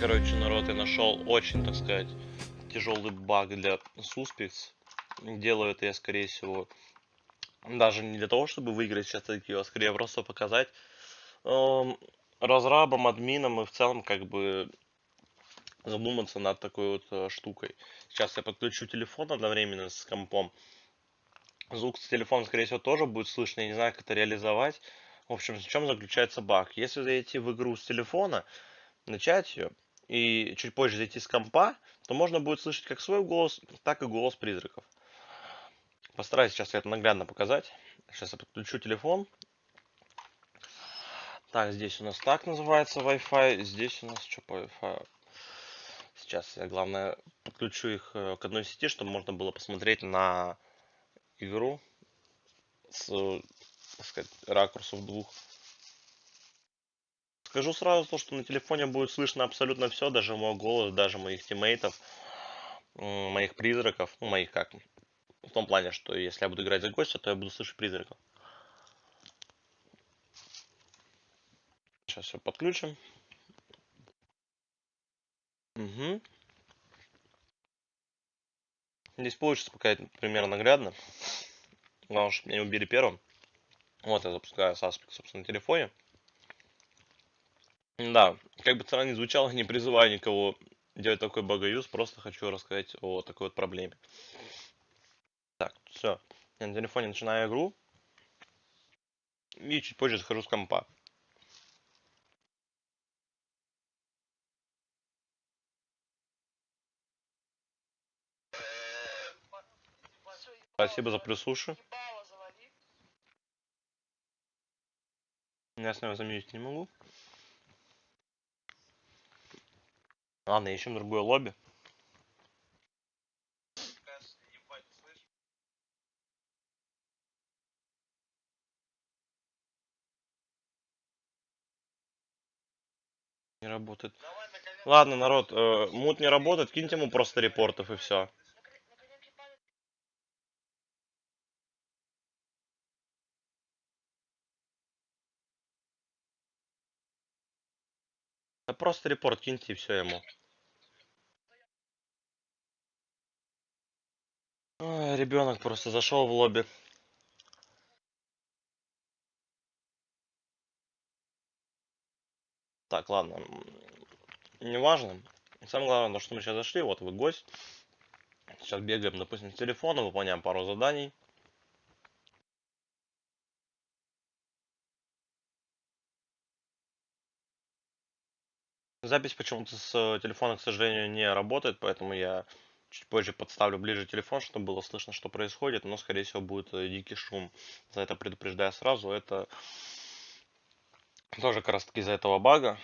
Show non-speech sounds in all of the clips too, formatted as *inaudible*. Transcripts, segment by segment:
Короче, народ, я нашел очень, так сказать, тяжелый баг для Suspects. Делаю это я, скорее всего, даже не для того, чтобы выиграть сейчас такие, а скорее просто показать эм, разрабам, админам и в целом как бы задуматься над такой вот э, штукой. Сейчас я подключу телефон одновременно с компом. Звук с телефона, скорее всего, тоже будет слышно. Я не знаю, как это реализовать. В общем, в чем заключается баг? Если зайти в игру с телефона, начать ее, и чуть позже зайти с компа, то можно будет слышать как свой голос, так и голос призраков. Постараюсь сейчас это наглядно показать. Сейчас я подключу телефон. Так, здесь у нас так называется Wi-Fi. Здесь у нас что по Wi-Fi? Сейчас я, главное, подключу их э, к одной сети, чтобы можно было посмотреть на игру с, так сказать, ракурсов двух. Скажу сразу то, что на телефоне будет слышно абсолютно все, даже мой голос, даже моих тиммейтов, моих призраков, ну, моих как, в том плане, что если я буду играть за гостя, то я буду слышать призраков. Сейчас все подключим. Угу. Здесь получится пока примерно наглядно. Главное, чтобы меня убили первым. Вот я запускаю Suspect, собственно, на телефоне. Да, как бы странно не звучало, не призываю никого делать такой багаюз, просто хочу рассказать о такой вот проблеме. Так, все. Я на телефоне начинаю игру. И чуть позже захожу с компа. Спасибо за плюсуши. Я с него заметить не могу. Ладно, ищем другое лобби. Не работает. Ладно, народ, э, мут не работает, киньте ему просто репортов и все. Да просто репорт киньте и все ему. Ребенок просто зашел в лобби. Так, ладно. Неважно. Самое главное, что мы сейчас зашли. Вот вы гость. Сейчас бегаем, допустим, с телефона, выполняем пару заданий. Запись почему-то с телефона, к сожалению, не работает, поэтому я Чуть позже подставлю ближе телефон, чтобы было слышно, что происходит, но, скорее всего, будет э, дикий шум. За это предупреждаю сразу. Это тоже как раз таки из-за этого бага.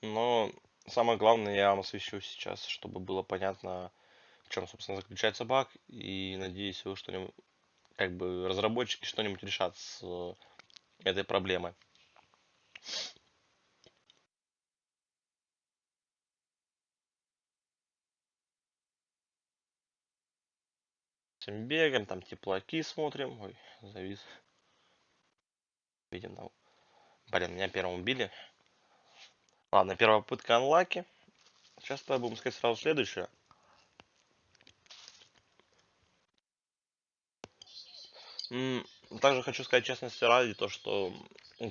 Но самое главное я вам освещу сейчас, чтобы было понятно, в чем, собственно, заключается баг. И надеюсь, вы что-нибудь, как бы, разработчики что-нибудь решат с э, этой проблемой. Всем бегаем, там теплаки смотрим. Ой, завис. Видим там. Блин, меня первым убили. Ладно, первая попытка анлаки. Сейчас будем сказать сразу следующее. Также хочу сказать честности ради, то что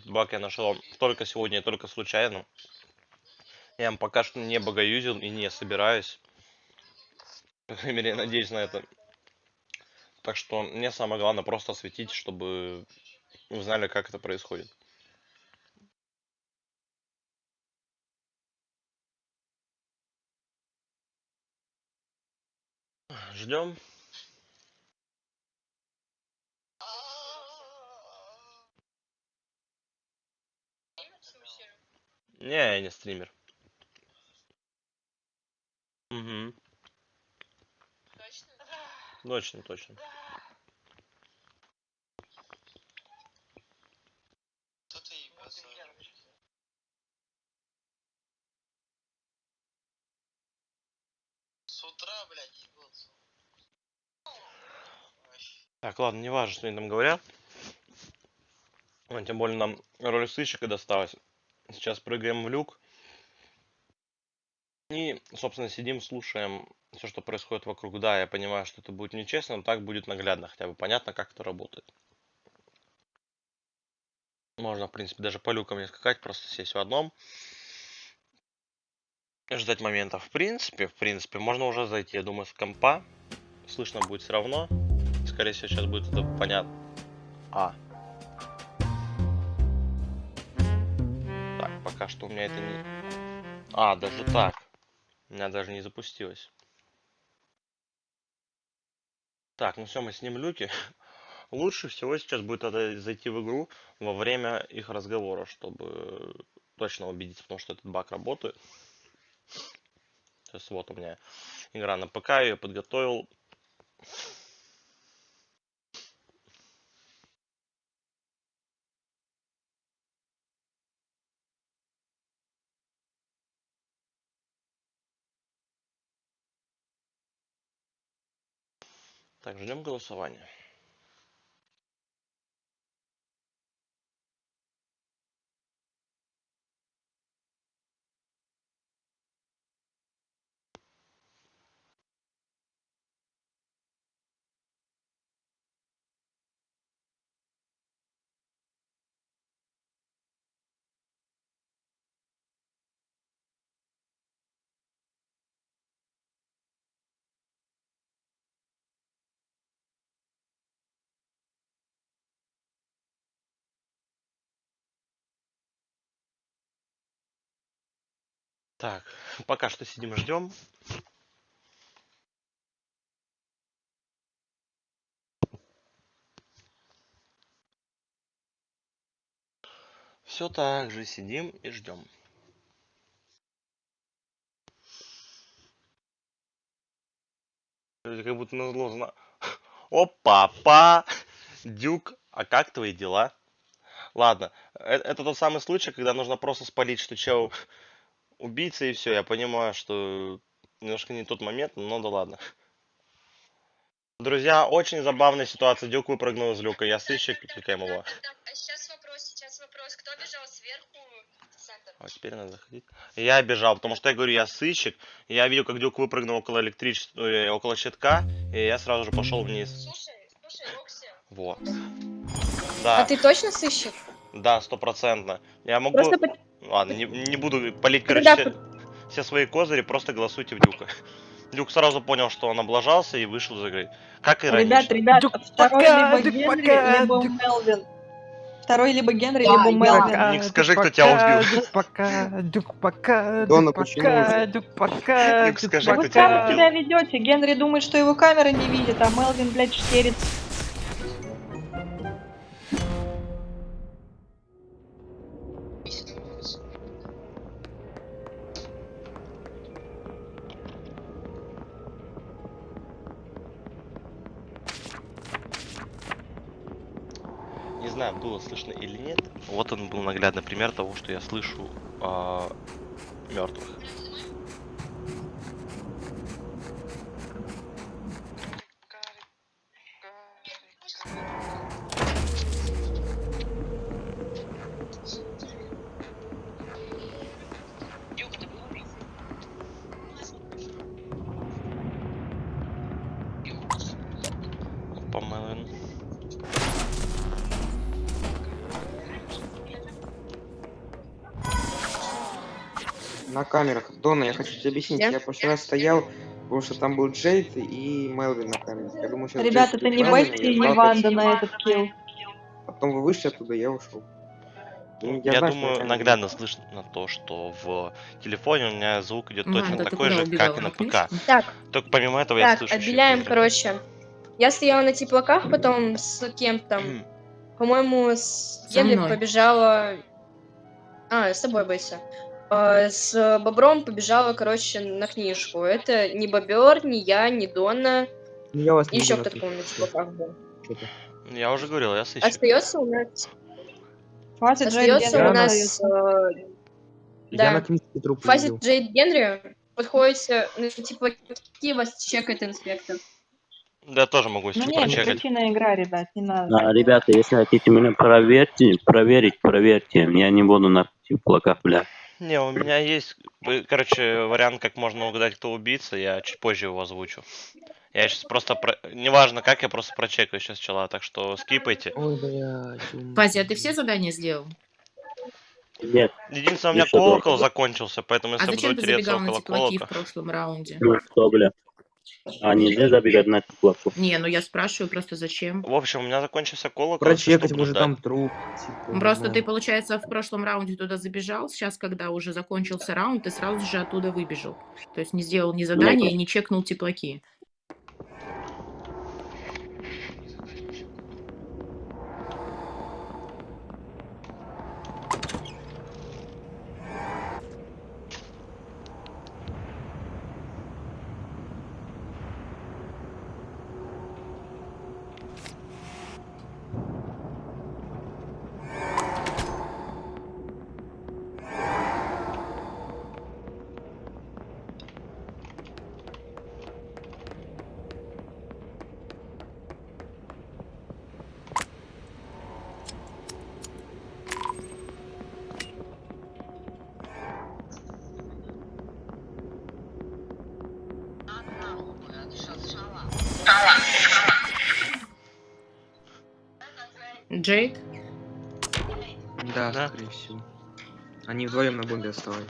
баг я нашел только сегодня и только случайно. Я пока что не богоюзил и не собираюсь. По крайней мере, надеюсь на это. Так что мне самое главное просто осветить, чтобы вы знали, как это происходит. Ждем. Не, я не стример. Угу. Точно, точно. Так, ладно, не важно, что они там говорят. Ну, тем более нам роль сыщика досталась. Сейчас прыгаем в люк. И, собственно, сидим, слушаем все, что происходит вокруг. Да, я понимаю, что это будет нечестно, но так будет наглядно, хотя бы понятно, как это работает. Можно, в принципе, даже по люкам не скакать, просто сесть в одном. Ждать моментов. В принципе, в принципе, можно уже зайти, я думаю, с компа. Слышно будет все равно. Скорее всего, сейчас будет это понятно. А. Так, пока что у меня это не... А, даже так. У меня даже не запустилось. Так, ну все, мы снимем люки. *laughs* Лучше всего сейчас будет это зайти в игру во время их разговора, чтобы точно убедиться в том, что этот баг работает. Сейчас вот у меня игра на ПК, я ее подготовил. Так, ждем голосования. Так, пока что сидим ждем. Все так же сидим и ждем. Как будто назло зна... *laughs* О, папа! Дюк, а как твои дела? Ладно, э- это тот самый случай, когда нужно просто спалить, что чел убийца и все. Я понимаю, что немножко не тот момент, но да ладно. Друзья, очень забавная ситуация. Дюк выпрыгнул из люка. Я сыщик, кликаем его. Так, так, а сейчас вопрос, сейчас вопрос. Кто бежал сверху в центр? А теперь надо заходить. Я бежал, потому что я говорю, я сыщик. Я видел, как Дюк выпрыгнул около электричества, э, около щитка, и я сразу же пошел вниз. Слушай, слушай, Рокси. Вот. А Да, ты точно сыщик? да, стопроцентно. Я могу... Просто Ладно, не, не буду палить, короче, Тогда все, все свои козыри, просто голосуйте в Дюка. Дюк сразу понял, что он облажался и вышел из игры. Как иронично. Ребят, ребят, Дюк второй пока, либо Дюк Генри, пока, либо Дюк- Мелвин. Второй либо Генри, Да, либо я. Мелвин. Ник, скажи, кто тебя убил. Дюк пока, Дюк пока, Дона, Дюк почему пока? Дюк пока, Ник, Дюк скажи, Да кто вы тебя убил? себя ведете. Генри думает, что его камера не видит, а Мелвин, блядь, штерит. Знаю, было слышно или нет. Вот он был наглядный пример того, что я слышу мертвых. На камерах. Дона, я хочу тебе объяснить. Где? Я в прошлый раз стоял, потому что там был Джейд и Мелвин на камерах. Я думаю, сейчас Ребят, Джейд это не Бетти я и не Ванда на этот килл. Потом вы вышли оттуда, я ушел. Ну, Я, знаю, думаю, на камере наглядно слышно то, что в телефоне у меня звук идет точно Ванда, ты такой же, убегала? как и на На ПК. Так, Только помимо этого я так, слышу. ещё отделяем, хуже. короче. Я стояла на теплаках, потом с кем там, по-моему, с мной. побежала... А, с тобой, Бейса. А, С Бобром побежала, короче, на книжку. Это не Бобер, не я, не Донна. Ну, Я вас не Еще кто-то, слушать. теплаках был. Что-то. Я уже говорил, я сыщик. Остается у нас... Хватит Джейд Остается Генри у нас... э, Я Да. на книжке труп Фазит увидел. Джейд Генри. Подходите, ну, типа, какие вас чекает инспектор? Да, я тоже могу, если Ну что, не, не прочекать. причина игра, ребят, не надо. А, ребята, если хотите меня проверьте, проверить, проверьте. Я не буду на теплаках, бля. Не, у меня есть, короче, вариант, как можно угадать, кто убийца. Я чуть позже его озвучу. Я сейчас просто, про... неважно как, я просто прочекаю сейчас чела, так что скипайте. Ой, блядь. Фази, а ты все задания сделал? Нет, Единственное, у меня колокол закончился, поэтому А если буду зачем ты тереться забегал на около теплаки в колока... прошлом раунде? ну что, бля. А нельзя забегать на теплаку. Не, ну я спрашиваю просто зачем. В общем, у меня закончился колокол. Прочекать, может там труп. типа, Ну, Просто знаю. ты, получается, в прошлом раунде туда забежал, сейчас, когда уже закончился раунд, ты сразу же оттуда выбежал. То есть не сделал ни задания и не чекнул теплаки. Джейд? Да, Да. скорее всего. Они вдвоем на бомбе оставались.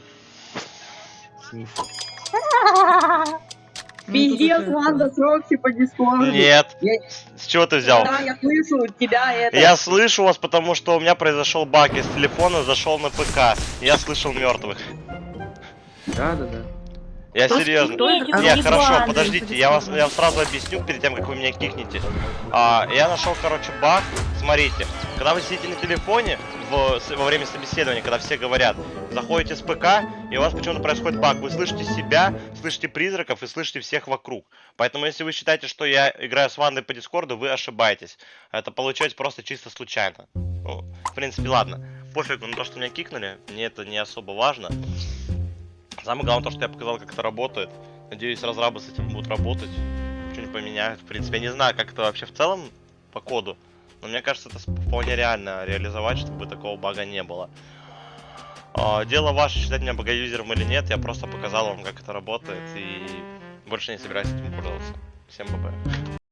Сниф. *laughs* Ну, Пиздец, по дискорду. Нет. С чего ты взял? Да, я слышу тебя это. Я слышу вас, потому что у меня произошел баг. Я с телефона зашел на ПК. Я слышал мертвых. Да, да, да. Я серьезно. это? Не, А, хорошо, подождите, я вас я вам сразу объясню перед тем, как вы меня кикнете. А, я нашел, короче, баг. Смотрите, когда вы сидите на телефоне в- во время собеседования, когда все говорят, заходите с ПК, и у вас почему-то происходит баг. Вы слышите себя, слышите призраков и слышите всех вокруг. Поэтому, если вы считаете, что я играю с Вандой по Дискорду, вы ошибаетесь. Это получается просто чисто случайно. Ну, в принципе, ладно. Пофигу на то, что меня кикнули, мне это не особо важно. Самое главное то, что я показал, как это работает. Надеюсь, разрабы с этим будут работать. Что-нибудь поменяют. В принципе, я не знаю, как это вообще в целом по коду. Но мне кажется, это вполне реально реализовать, чтобы такого бага не было. А, Дело ваше, считать меня богоюзером или нет, я просто показал вам, как это работает, и больше не собираюсь этим пользоваться. Всем ББ.